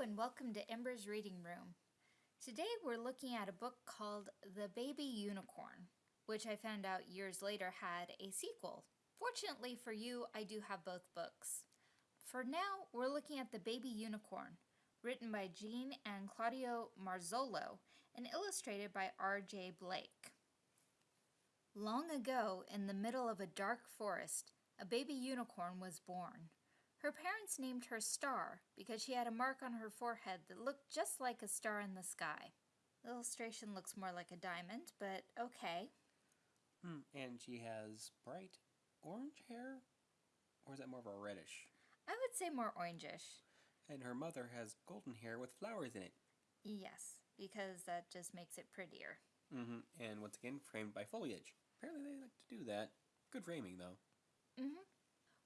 and welcome to Ember's Reading Room. Today we're looking at a book called The Baby Unicorn, which I found out years later had a sequel. Fortunately for you, I do have both books. For now, we're looking at The Baby Unicorn, written by Jean and Claudio Marzollo and illustrated by R.J. Blake. Long ago, in the middle of a dark forest, a baby unicorn was born. Her parents named her Star because she had a mark on her forehead that looked just like a star in the sky. The illustration looks more like a diamond, but okay. Hmm. And she has bright orange hair? Or is that more of a reddish? I would say more orangish. And her mother has golden hair with flowers in it. Yes, because that just makes it prettier. Mm-hmm. And once again, framed by foliage. Apparently they like to do that. Good framing, though. Mm-hmm.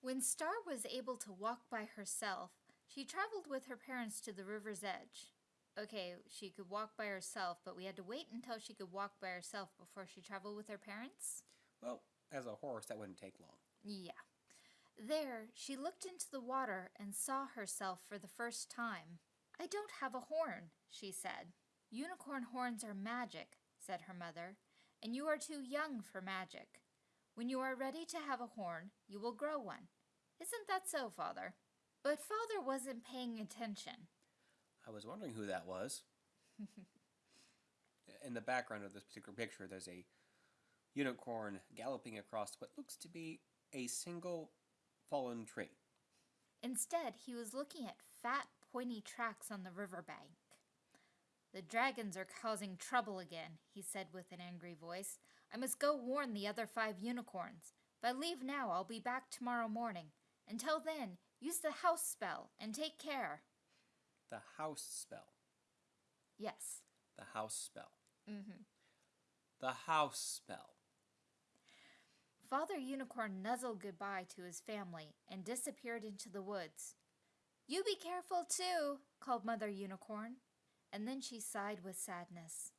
When Star was able to walk by herself, she traveled with her parents to the river's edge. Okay, she could walk by herself, but we had to wait until she could walk by herself before she traveled with her parents? Well, as a horse, that wouldn't take long. Yeah. There, she looked into the water and saw herself for the first time. I don't have a horn, she said. Unicorn horns are magic, said her mother, and you are too young for magic. When you are ready to have a horn, you will grow one. Isn't that so, Father? But Father wasn't paying attention. I was wondering who that was. In the background of this particular picture, there's a unicorn galloping across what looks to be a single fallen tree. Instead, he was looking at fat, pointy tracks on the riverbank. The dragons are causing trouble again, he said with an angry voice. I must go warn the other five unicorns. If I leave now, I'll be back tomorrow morning. Until then, use the house spell and take care. The house spell. Yes. The house spell. Mm-hmm. The house spell. Father Unicorn nuzzled goodbye to his family and disappeared into the woods. You be careful too, called Mother Unicorn, and then she sighed with sadness.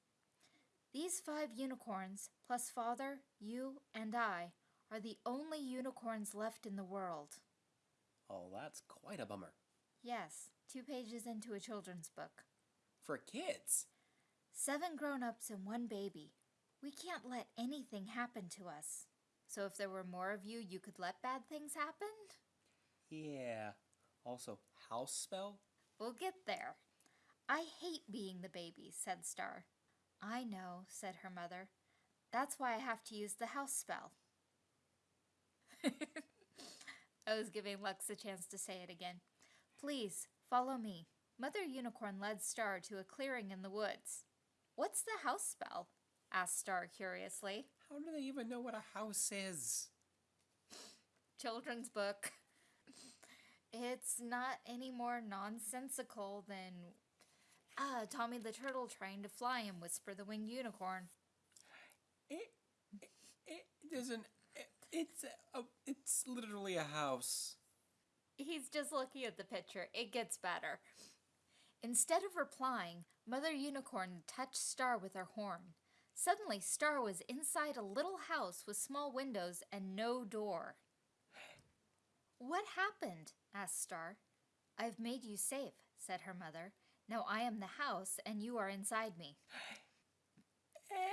These five unicorns, plus Father, you, and I, are the only unicorns left in the world. Oh, that's quite a bummer. Yes, two pages into a children's book. For kids? Seven grown-ups and one baby. We can't let anything happen to us. So if there were more of you, you could let bad things happen? Yeah. Also, house spell? We'll get there. I hate being the baby, said Star. I know, said her mother. That's why I have to use the house spell. I was giving Lux a chance to say it again. Please, follow me. Mother Unicorn led Star to a clearing in the woods. What's the house spell? asked Star curiously. How do they even know what a house is? Children's book. It's not any more nonsensical than ah, Tommy the Turtle trying to fly and Whisper the Winged Unicorn. It, it, it doesn't it's a, it's literally a house. He's just looking at the picture. It gets better. Instead of replying, Mother Unicorn touched Star with her horn. Suddenly, Star was inside a little house with small windows and no door. What happened? asked Star. I've made you safe, said her mother. Now I am the house and you are inside me. Okay.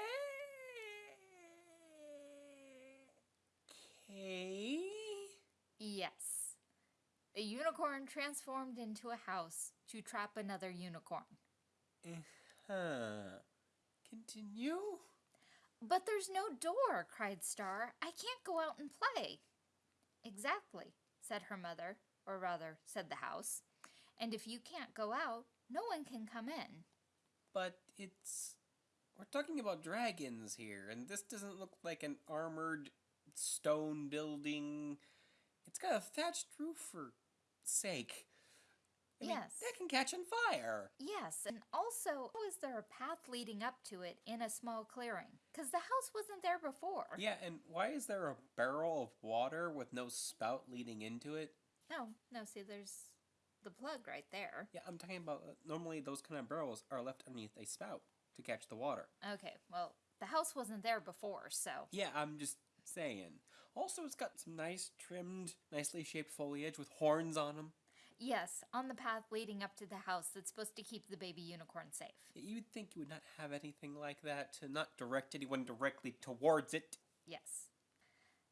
Yes. A unicorn transformed into a house to trap another unicorn. Uh-huh. Continue? But there's no door, cried Star. I can't go out and play. Exactly, said her mother, or rather, said the house. And if you can't go out, no one can come in. But it's... We're talking about dragons here, and this doesn't look like an armored stone building. It's got a thatched roof for sake. I mean, yes. that can catch on fire. Yes, and also, is there a path leading up to it in a small clearing? Because the house wasn't there before. Yeah, and why is there a barrel of water with no spout leading into it? Oh, no, see, there's the plug right there. Yeah, I'm talking about, uh, normally those kind of barrels are left underneath a spout to catch the water. Okay, well, the house wasn't there before, so... Yeah, I'm just saying. Also, it's got some nice trimmed, nicely shaped foliage with horns on them. Yes, on the path leading up to the house that's supposed to keep the baby unicorn safe. You would think you would not have anything like that to not direct anyone directly towards it. Yes.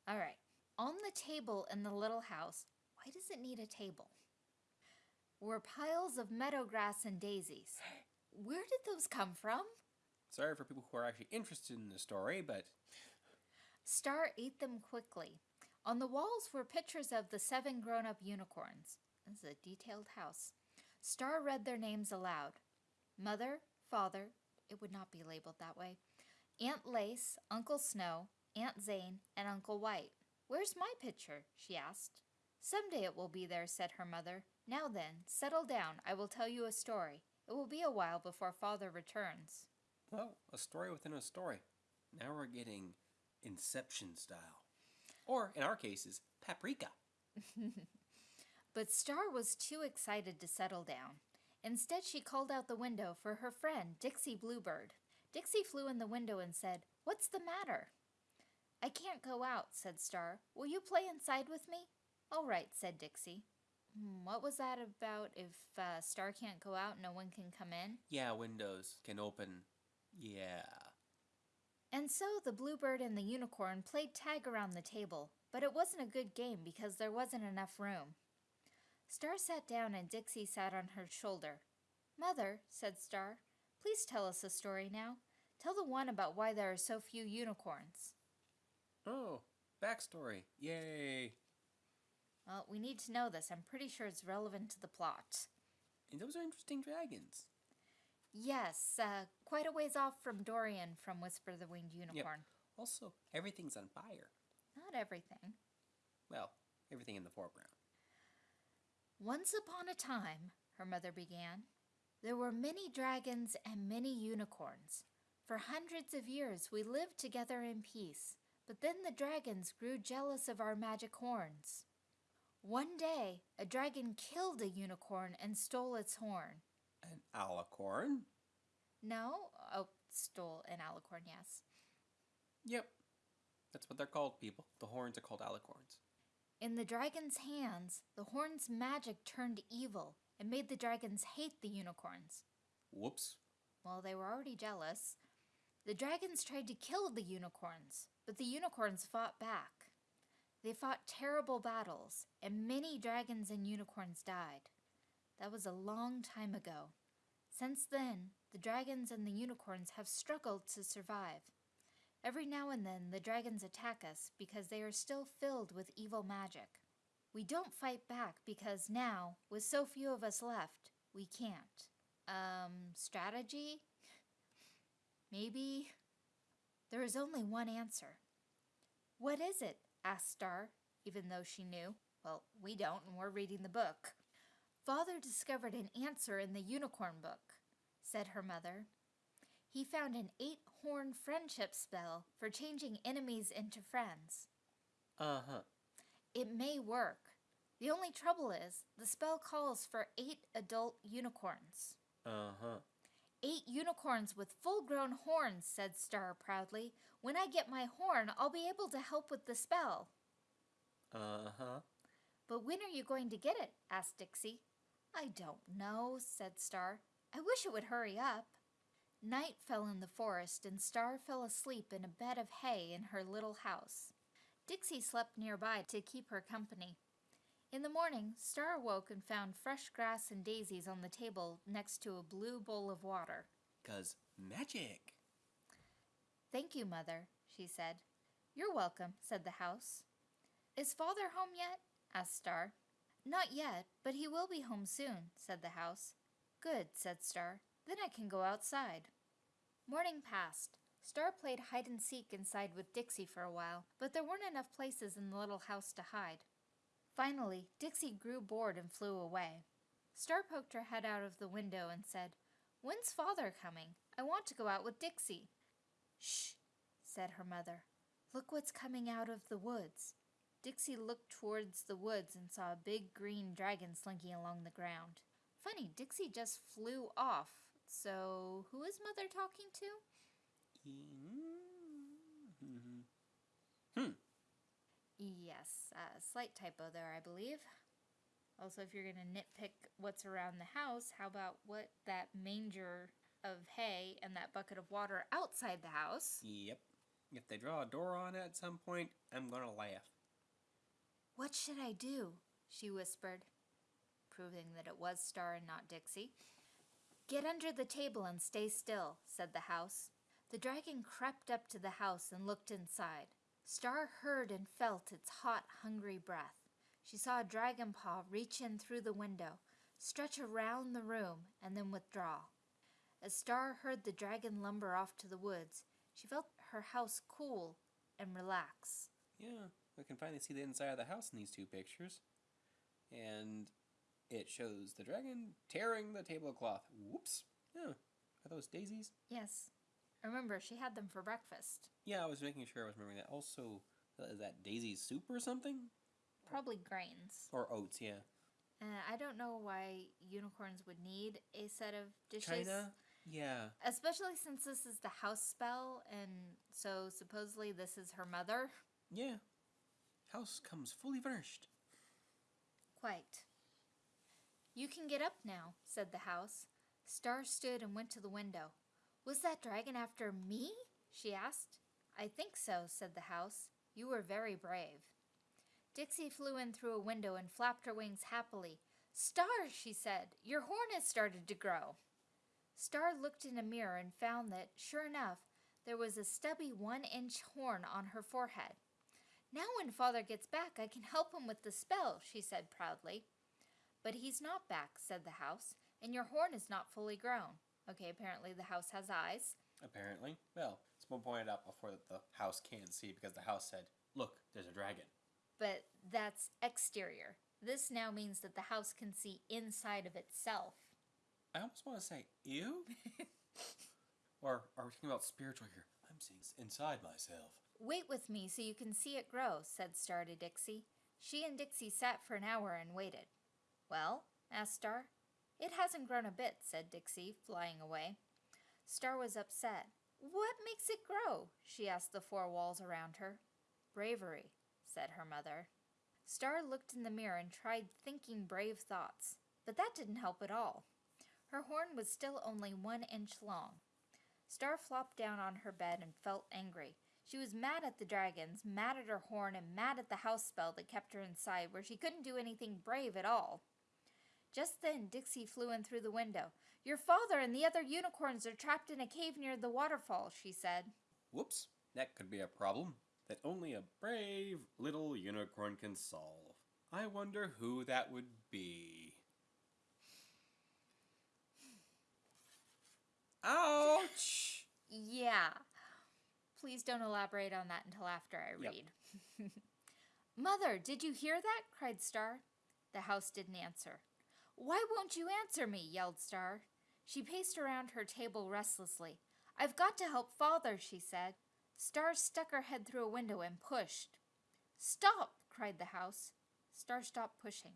All right. On the table in the little house, why does it need a table? Were piles of meadow grass and daisies. Where did those come from? Sorry for people who are actually interested in the story, but Star ate them quickly. On the walls were pictures of the seven grown up unicorns. This is a detailed house. Star read their names aloud Mother, Father, it would not be labeled that way, Aunt Lace, Uncle Snow, Aunt Zane, and Uncle White. Where's my picture? she asked. Someday it will be there, said her mother. Now then, settle down. I will tell you a story. It will be a while before Father returns. well, a story within a story. Now we're getting Inception style. Or, in our cases, Paprika. But Star was too excited to settle down. Instead, she called out the window for her friend, Dixie Bluebird. Dixie flew in the window and said, What's the matter? I can't go out, said Star. Will you play inside with me? All right, said Dixie. "Hmm, What was that about? If uh, Star can't go out, no one can come in? Yeah, windows can open. Yeah. And so the bluebird and the unicorn played tag around the table, but it wasn't a good game because there wasn't enough room. Star sat down and Dixie sat on her shoulder. Mother, said Star, please tell us a story now. Tell the one about why there are so few unicorns. Oh, backstory. Yay. Well, we need to know this. I'm pretty sure it's relevant to the plot. And those are interesting dragons. Yes, uh, quite a ways off from Dorian from Whisper the Winged Unicorn. Also, everything's on fire. Not everything. Well, everything in the foreground. Once upon a time, her mother began, there were many dragons and many unicorns. For hundreds of years we lived together in peace, but then the dragons grew jealous of our magic horns. One day, a dragon killed a unicorn and stole its horn. An alicorn? No? Oh, stole an alicorn, yes. Yep. That's what they're called, people. The horns are called alicorns. In the dragon's hands, the horn's magic turned evil and made the dragons hate the unicorns. Whoops. Well, they were already jealous. The dragons tried to kill the unicorns, but the unicorns fought back. They fought terrible battles, and many dragons and unicorns died. That was a long time ago. Since then, the dragons and the unicorns have struggled to survive. Every now and then, the dragons attack us because they are still filled with evil magic. We don't fight back because now, with so few of us left, we can't. Um, strategy? Maybe? There is only one answer. What is it? asked Star, even though she knew. Well, we don't, and we're reading the book. Father discovered an answer in the unicorn book, said her mother. He found an eight horn friendship spell for changing enemies into friends. Uh huh. It may work. The only trouble is, the spell calls for eight adult unicorns. Uh huh. Eight unicorns with full grown horns, said Star proudly. When I get my horn, I'll be able to help with the spell. Uh huh. But when are you going to get it? asked Dixie. I don't know, said Star. I wish it would hurry up. Night fell in the forest, and Star fell asleep in a bed of hay in her little house. Dixie slept nearby to keep her company. In the morning, Star awoke and found fresh grass and daisies on the table next to a blue bowl of water. Cause magic. Thank you, Mother, she said. You're welcome, said the house. Is Father home yet? asked Star. Not yet, but he will be home soon, said the house. Good, said Star. Then I can go outside. Morning passed. Star played hide and seek inside with Dixie for a while, but there weren't enough places in the little house to hide. Finally, Dixie grew bored and flew away. Star poked her head out of the window and said, When's Father coming? I want to go out with Dixie. Shh, said her mother. Look what's coming out of the woods. Dixie looked towards the woods and saw a big green dragon slinking along the ground. Funny, Dixie just flew off. So, who is Mother talking to? Mm-hmm. Hmm. Yes, a slight typo there, I believe. Also, if you're going to nitpick what's around the house, how about what that manger of hay and that bucket of water outside the house? Yep. If they draw a door on it at some point, I'm gonna laugh. What should I do? she whispered, proving that it was Star and not Dixie. Get under the table and stay still, said the house. The dragon crept up to the house and looked inside. Star heard and felt its hot, hungry breath. She saw a dragon paw reach in through the window, stretch around the room, and then withdraw. As Star heard the dragon lumber off to the woods, she felt her house cool and relax. Yeah, we can finally see the inside of the house in these two pictures. And it shows the dragon tearing the tablecloth. Whoops. Yeah. Are those daisies? Yes. Remember, she had them for breakfast. Yeah, I was making sure I was remembering that. Also, is that daisy soup or something? Probably grains. Or oats, yeah. Uh, I don't know why unicorns would need a set of dishes. China? Yeah. Especially since this is the house spell, and so supposedly this is her mother. Yeah. House comes fully furnished. Quite. You can get up now, said the house. Star stood and went to the window. Was that dragon after me? she asked. I think so, said the house. You were very brave. Dixie flew in through a window and flapped her wings happily. Star, she said, your horn has started to grow. Star looked in a mirror and found that, sure enough, there was a stubby one inch horn on her forehead. Now, when father gets back, I can help him with the spell, she said proudly. But he's not back, said the house, and your horn is not fully grown. Okay, apparently the house has eyes. Apparently. Well, someone pointed out before that the house can't see because the house said, Look, there's a dragon. But that's exterior. This now means that the house can see inside of itself. I almost want to say, Ew? or are we talking about spiritual here? I'm seeing inside myself. Wait with me so you can see it grow, said Star to Dixie. She and Dixie sat for an hour and waited. Well? asked Star. It hasn't grown a bit, said Dixie, flying away. Star was upset. What makes it grow? she asked the four walls around her. Bravery, said her mother. Star looked in the mirror and tried thinking brave thoughts, but that didn't help at all. Her horn was still only one inch long. Star flopped down on her bed and felt angry. She was mad at the dragons, mad at her horn, and mad at the house spell that kept her inside, where she couldn't do anything brave at all. Just then, Dixie flew in through the window. Your father and the other unicorns are trapped in a cave near the waterfall, she said. Whoops, that could be a problem that only a brave little unicorn can solve. I wonder who that would be. Ouch! Yeah. Please don't elaborate on that until after I Yep. read. Mother, did you hear that? cried Star. The house didn't answer. Why won't you answer me? yelled Star. She paced around her table restlessly. I've got to help father, she said. Star stuck her head through a window and pushed. Stop! cried the house. Star stopped pushing.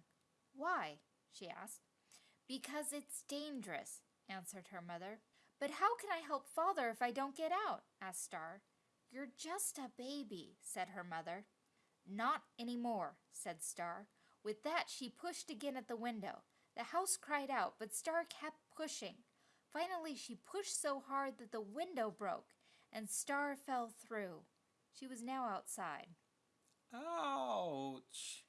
Why? she asked. Because it's dangerous, answered her mother. But how can I help father if I don't get out? asked Star. You're just a baby, said her mother. Not any more, said Star. With that, she pushed again at the window. The house cried out, but Star kept pushing. Finally, she pushed so hard that the window broke, and Star fell through. She was now outside. Ouch!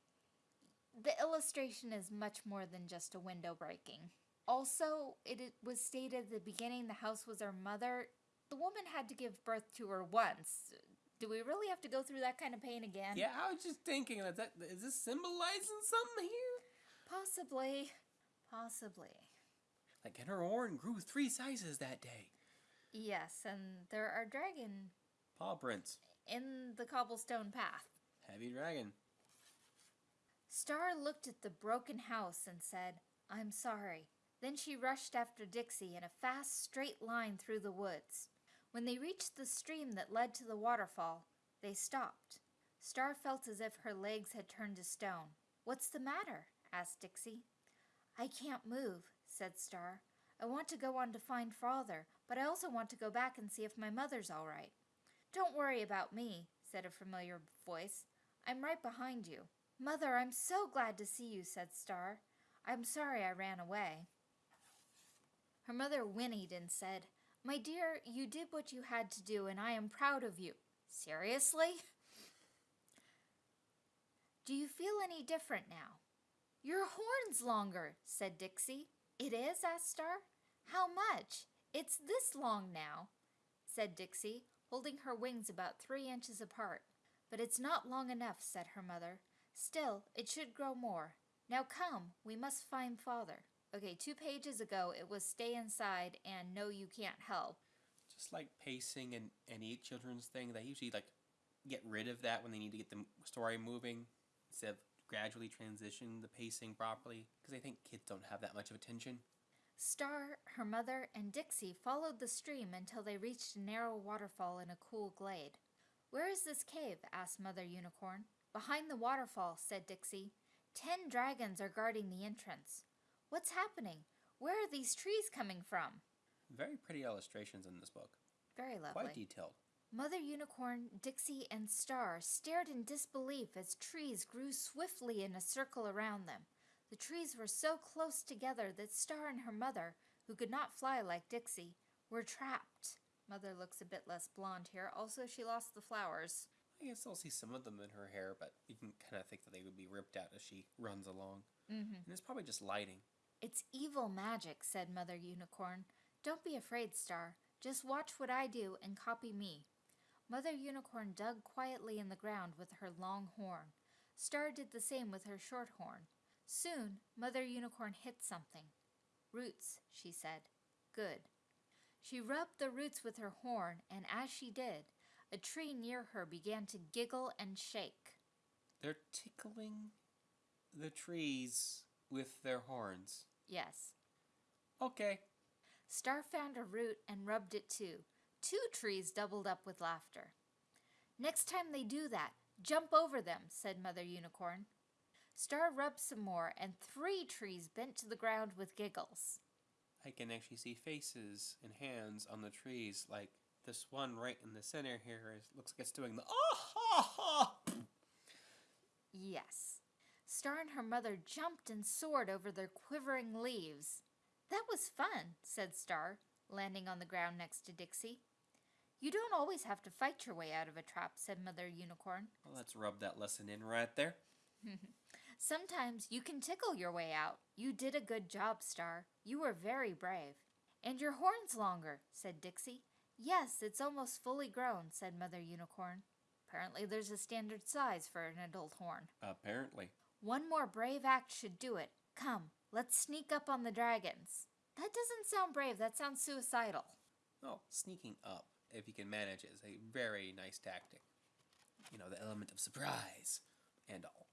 The illustration is much more than just a window breaking. Also, it, it was stated at the beginning the house was her mother. The woman had to give birth to her once. Do we really have to go through that kind of pain again? Yeah, I was just thinking that, that is this symbolizing something here? Possibly. Possibly. Like, and her horn grew three sizes that day. Yes, and there are dragon Paw prints. in the cobblestone path. Heavy dragon. Star looked at the broken house and said, I'm sorry. Then she rushed after Dixie in a fast, straight line through the woods. When they reached the stream that led to the waterfall, they stopped. Star felt as if her legs had turned to stone. What's the matter? asked Dixie. I can't move, said Star. I want to go on to find father, but I also want to go back and see if my mother's all right. Don't worry about me, said a familiar voice. I'm right behind you. Mother, I'm so glad to see you, said Star. I'm sorry I ran away. Her mother whinnied and said, My dear, you did what you had to do, and I am proud of you. Seriously? Do you feel any different now? Your horn's longer, said Dixie. It is? asked Star. How much? It's this long now, said Dixie, holding her wings about three inches apart. But it's not long enough, said her mother. Still, it should grow more. Now come, we must find father. Okay, two pages ago it was stay inside and no, you can't help. Just like pacing and any children's thing, they usually like get rid of that when they need to get the story moving instead of gradually transition the pacing properly because I think kids don't have that much of attention. Star, her mother, and Dixie followed the stream until they reached a narrow waterfall in a cool glade. Where is this cave? asked Mother Unicorn. Behind the waterfall, said Dixie. Ten dragons are guarding the entrance. What's happening? Where are these trees coming from? Very pretty illustrations in this book. Very lovely. Quite detailed. Mother Unicorn, Dixie, and Star stared in disbelief as trees grew swiftly in a circle around them. The trees were so close together that Star and her mother, who could not fly like Dixie, were trapped. Mother looks a bit less blonde here. Also, she lost the flowers. I guess I'll see some of them in her hair, but you can kind of think that they would be ripped out as she runs along. Mm-hmm. And it's probably just lighting. It's evil magic, said Mother Unicorn. Don't be afraid, Star. Just watch what I do and copy me. Mother Unicorn dug quietly in the ground with her long horn. Star did the same with her short horn. Soon, Mother Unicorn hit something. Roots, she said. Good. She rubbed the roots with her horn, and as she did, a tree near her began to giggle and shake. They're tickling the trees with their horns. Yes. Okay. Star found a root and rubbed it too. Two trees doubled up with laughter. Next time they do that, jump over them, said Mother Unicorn. Star rubbed some more, and three trees bent to the ground with giggles. I can actually see faces and hands on the trees, like this one right in the center here is, looks like it's doing the ah ha ha. Yes. Star and her mother jumped and soared over their quivering leaves. That was fun, said Star, landing on the ground next to Dixie. You don't always have to fight your way out of a trap, said Mother Unicorn. Well, let's rub that lesson in right there. Sometimes you can tickle your way out. You did a good job, Star. You were very brave. And your horn's longer, said Dixie. Yes, it's almost fully grown, said Mother Unicorn. Apparently, there's a standard size for an adult horn. Apparently. One more brave act should do it. Come, let's sneak up on the dragons. That doesn't sound brave, that sounds suicidal. Oh, sneaking up, if you can manage it, is a very nice tactic. You know, the element of surprise and all.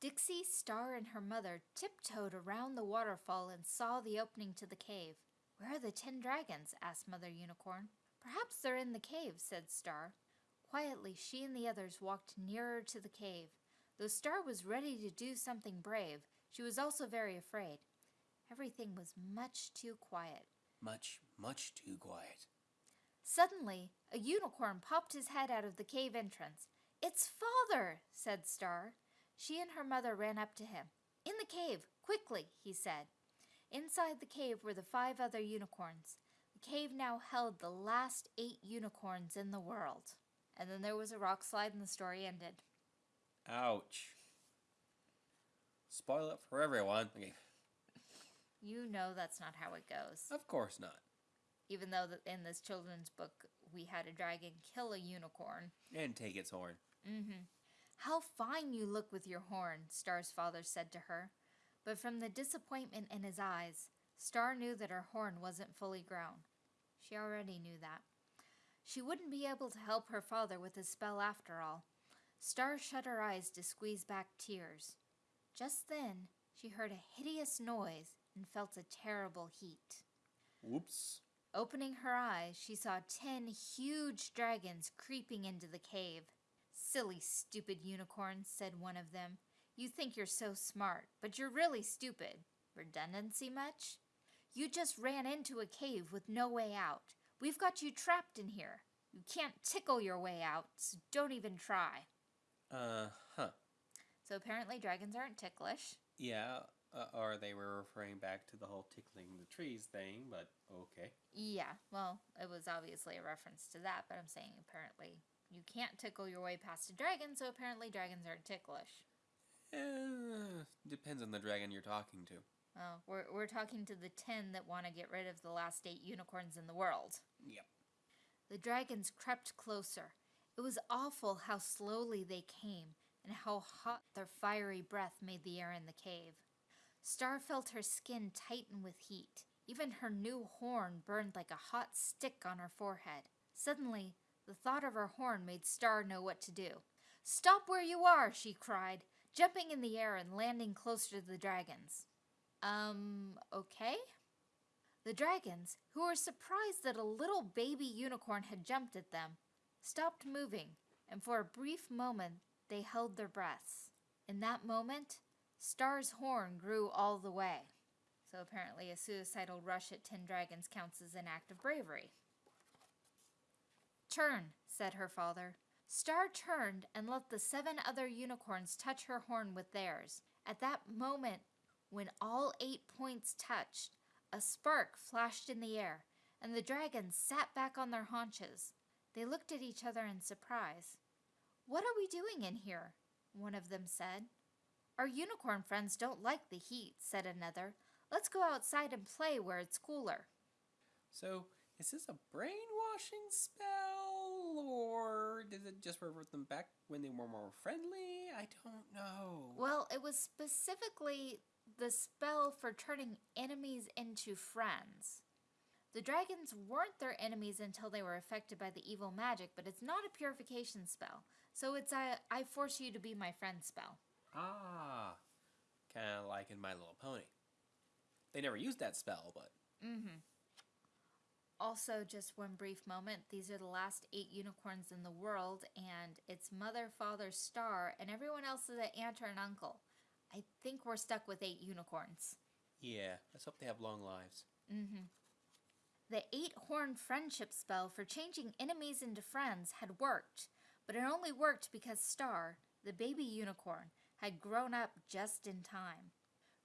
Dixie, Star, and her mother tiptoed around the waterfall and saw the opening to the cave. Where are the ten dragons? asked Mother Unicorn. Perhaps they're in the cave, said Star. Quietly, she and the others walked nearer to the cave. Though Star was ready to do something brave, she was also very afraid. Everything was much too quiet. Much, much too quiet. Suddenly, a unicorn popped his head out of the cave entrance. It's father, said Star. She and her mother ran up to him. In the cave, quickly, he said. Inside the cave were the five other unicorns. The cave now held the last eight unicorns in the world. And then there was a rock slide and the story ended. Ouch. Spoil it for everyone. Okay. You know that's not how it goes. Of course not. Even though in this children's book we had a dragon kill a unicorn. And take its horn. Mm-hmm. How fine you look with your horn, Star's father said to her. But from the disappointment in his eyes, Star knew that her horn wasn't fully grown. She already knew that. She wouldn't be able to help her father with his spell after all. Star shut her eyes to squeeze back tears. Just then, she heard a hideous noise and felt a terrible heat. Whoops. Opening her eyes, she saw ten huge dragons creeping into the cave. Silly, stupid unicorn, said one of them. You think you're so smart, but you're really stupid. Redundancy much? You just ran into a cave with no way out. We've got you trapped in here. You can't tickle your way out, so don't even try. Uh huh. So apparently dragons aren't ticklish. Yeah, uh, or they were referring back to the whole tickling the trees thing, but okay. Yeah, well, it was obviously a reference to that, but I'm saying apparently you can't tickle your way past a dragon, so apparently dragons aren't ticklish. Uh, depends on the dragon you're talking to. Well, we're, we're talking to the 10 that want to get rid of the last eight unicorns in the world. Yep. The dragons crept closer. It was awful how slowly they came and how hot their fiery breath made the air in the cave. Star felt her skin tighten with heat. Even her new horn burned like a hot stick on her forehead. Suddenly, the thought of her horn made Star know what to do. Stop where you are, she cried, jumping in the air and landing closer to the dragons. Um, okay? The dragons, who were surprised that a little baby unicorn had jumped at them, stopped moving, and for a brief moment they held their breaths. In that moment, Star's horn grew all the way. So apparently, a suicidal rush at 10 dragons counts as an act of bravery. Turn, said her father. Star turned and let the seven other unicorns touch her horn with theirs. At that moment, when all eight points touched, a spark flashed in the air, and the dragons sat back on their haunches. They looked at each other in surprise. What are we doing in here? One of them said. Our unicorn friends don't like the heat, said another. Let's go outside and play where it's cooler. So, is this a brainwashing spell, or did it just revert them back when they were more friendly? I don't know. Well, it was specifically the spell for turning enemies into friends. The dragons weren't their enemies until they were affected by the evil magic, but it's not a purification spell. So it's a I force you to be my friend spell. Ah, kind of like in My Little Pony. They never used that spell, but Mm-hmm. Also, just one brief moment, these are the last eight unicorns in the world, and it's mother, father, star, and everyone else is an aunt or an uncle. I think we're stuck with eight unicorns. yeah, let's hope they have long lives. Mm-hmm. The eight horn friendship spell for changing enemies into friends had worked, but it only worked because Star, the baby unicorn, had grown up just in time.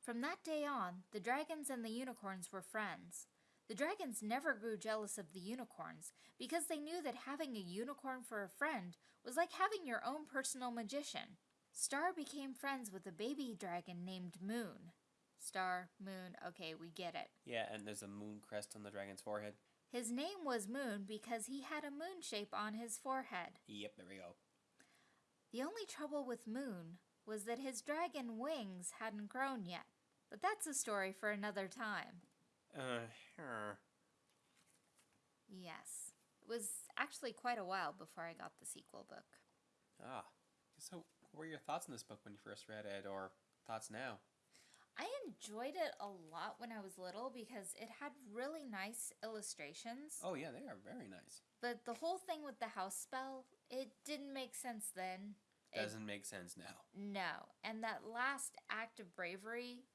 From that day on, the dragons and the unicorns were friends. The dragons never grew jealous of the unicorns because they knew that having a unicorn for a friend was like having your own personal magician. Star became friends with a baby dragon named Moon. Star, Moon, okay, we get it. Yeah, and there's a moon crest on the dragon's forehead. His name was Moon because he had a moon shape on his forehead. Yep, there we go. The only trouble with Moon was that his dragon wings hadn't grown yet. But that's a story for another time. Uh, her. Yes. It was actually quite a while before I got the sequel book. Ah. So, what were your thoughts on this book when you first read it, or thoughts now? I enjoyed it a lot when I was little because it had really nice illustrations. Oh, yeah, they are very nice. But the whole thing with the house spell, it didn't make sense then. It- Doesn't make sense now. No. And that last act of bravery,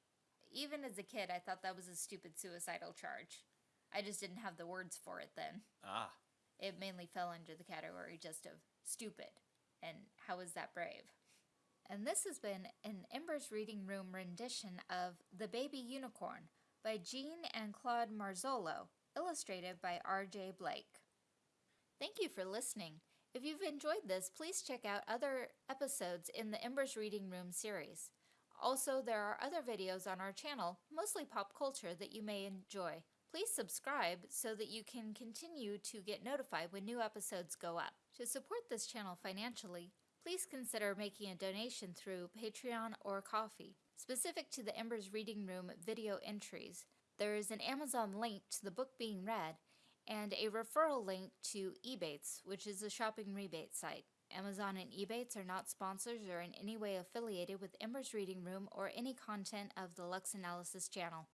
even as a kid, I thought that was a stupid suicidal charge. I just didn't have the words for it then. Ah. It mainly fell under the category just of stupid. And how is that brave? And this has been an Ember's Reading Room rendition of The Baby Unicorn by Jean and Claude Marzollo, illustrated by R.J. Blake. Thank you for listening. If you've enjoyed this, please check out other episodes in the Embers Reading Room series. Also, there are other videos on our channel, mostly pop culture, that you may enjoy. Please subscribe so that you can continue to get notified when new episodes go up. To support this channel financially, please consider making a donation through Patreon or Ko-fi. Specific to the Embers Reading Room video entries, there is an Amazon link to the book being read and a referral link to Ebates, which is a shopping rebate site. Amazon and Ebates are not sponsors or in any way affiliated with Embers Reading Room or any content of the Lux Analysis channel.